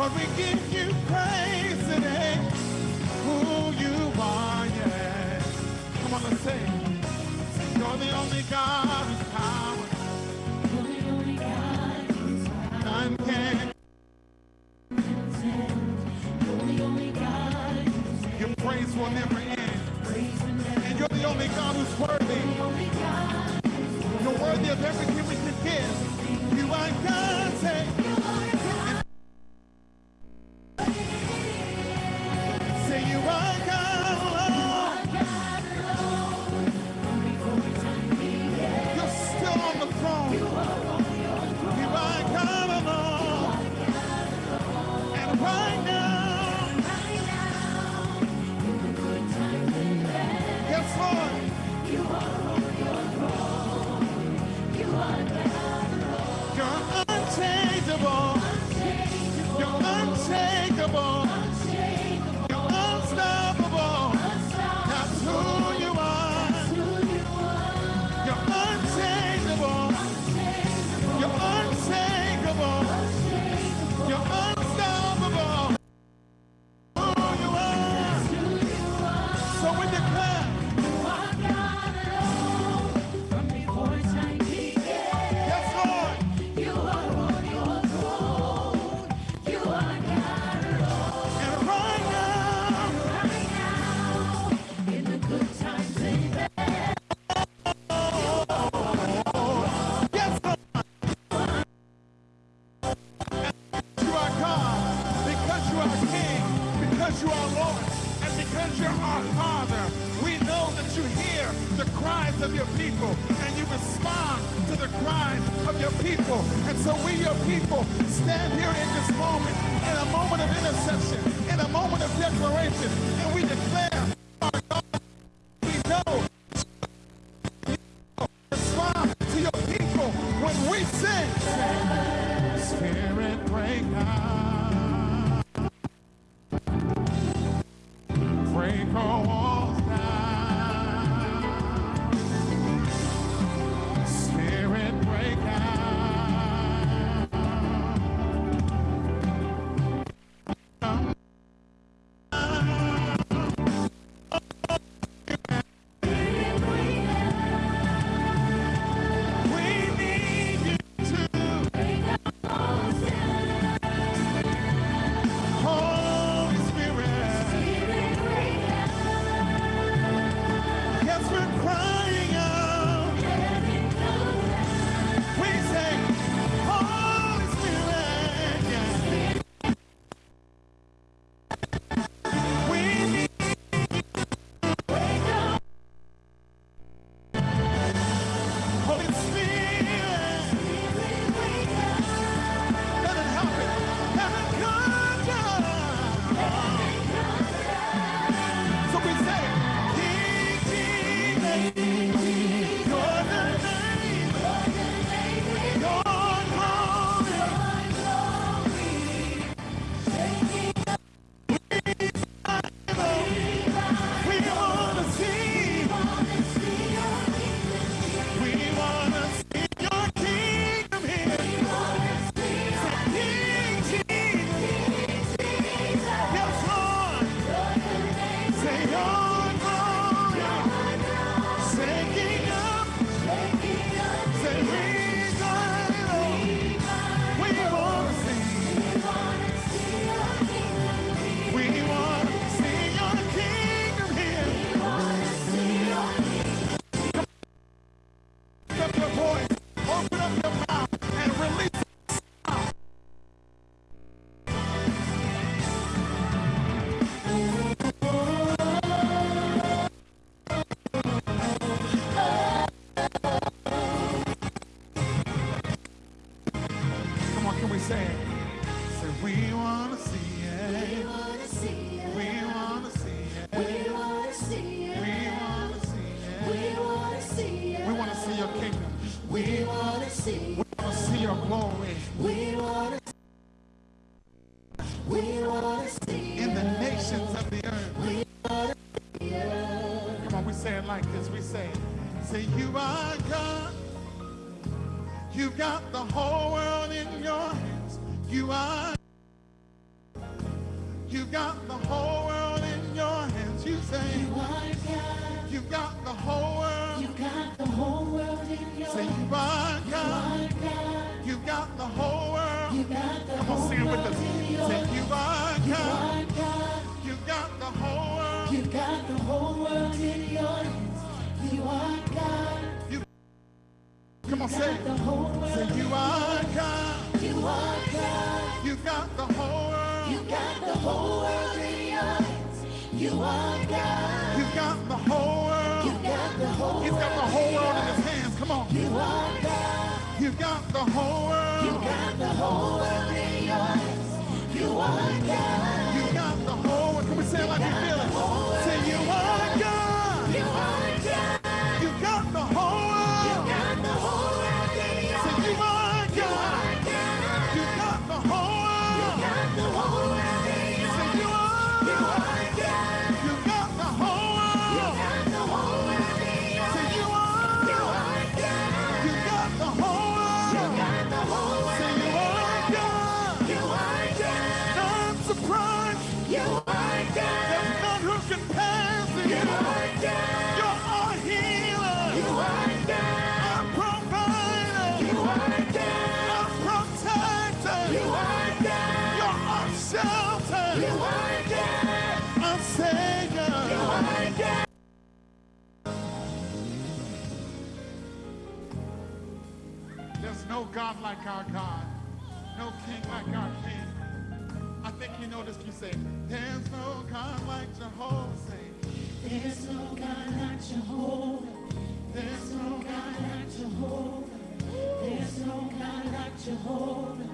Lord, we give you praise today. Who you are, yeah. Come on, let's sing. You're the only God who's power. You're the only God who's power. None can. You're the only God who's Your praise will never end. And you're the only God who's worthy. You're worthy of everything we can give. You are God's say. you're our Father. We know that you hear the cries of your people and you respond to the cries of your people. And so we, your people, stand here in this moment, in a moment of intercession, in a moment of declaration, and say, say we want to see it. We want to see it. We want to see it. We want to see it. We want to see it. We want to see your kingdom. We want to see. We want to see your glory. We want to. We want to see in the nations of the earth. We want to see Come on, we say it like this. We say, say you are God. You got the whole world in your hands. You are. You've got the whole world in your hands. You say, You are God. You've got the whole world. You've got the whole world in your Say you hands. are You God. are God. You've got the whole world. You got the Come on, whole sing it with us. Say you are Come on, say the it. whole world. Say you are God. You are God. You got the whole world. You got the whole world in your hands. You are God. You got the whole world. You got the whole He's got the whole world in his hands. Come on. You are God. You got the whole world. You got the whole world in your hands. You are God. There's no God like our God. No king like our king. I think you noticed you say, There's no God like Jehovah. Say, There's no God like Jehovah. There's no God like Jehovah. There's no God like Jehovah.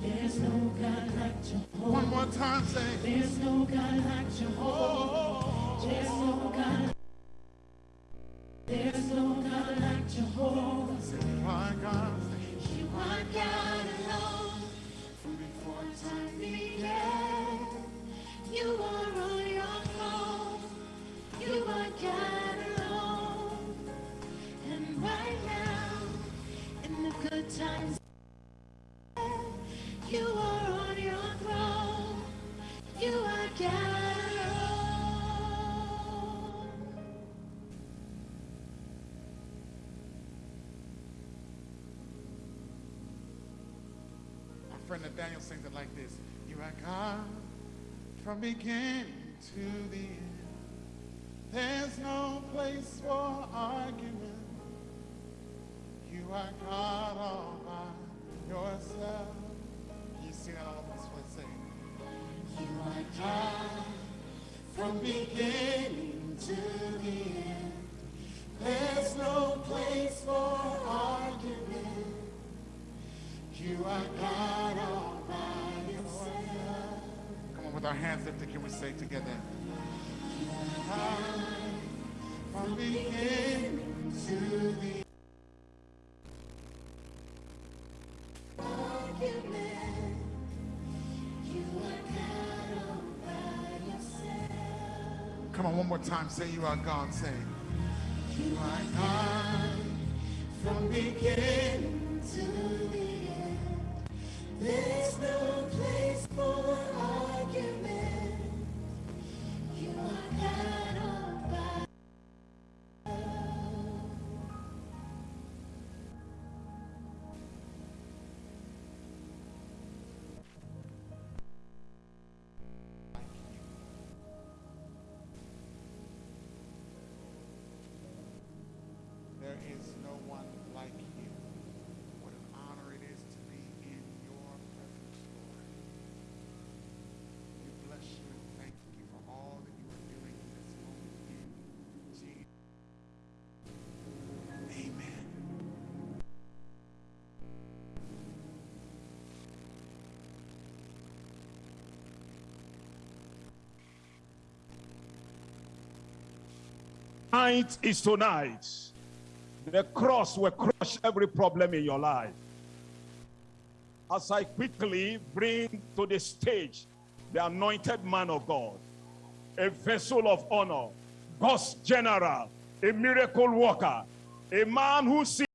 There's no God like Jehovah. One more time, say, There's no God like Jehovah. Oh, oh, oh, oh. There's no God. Nathaniel sings it like this. You are God from beginning to the end. There's no place for argument. You are God all by yourself. You sing that all this place. Say, You are God from beginning to the end. There's no place for argument. You are God all by yourself. come on, with our hands lifted, can we say together? You are God from beginning to the Argument. Come on, one more time. Say you are God. Say, You are God from beginning to the end. There's no place for argument. You are God Tonight is tonight. The cross will crush every problem in your life. As I quickly bring to the stage the anointed man of God, a vessel of honor, God's general, a miracle worker, a man who sees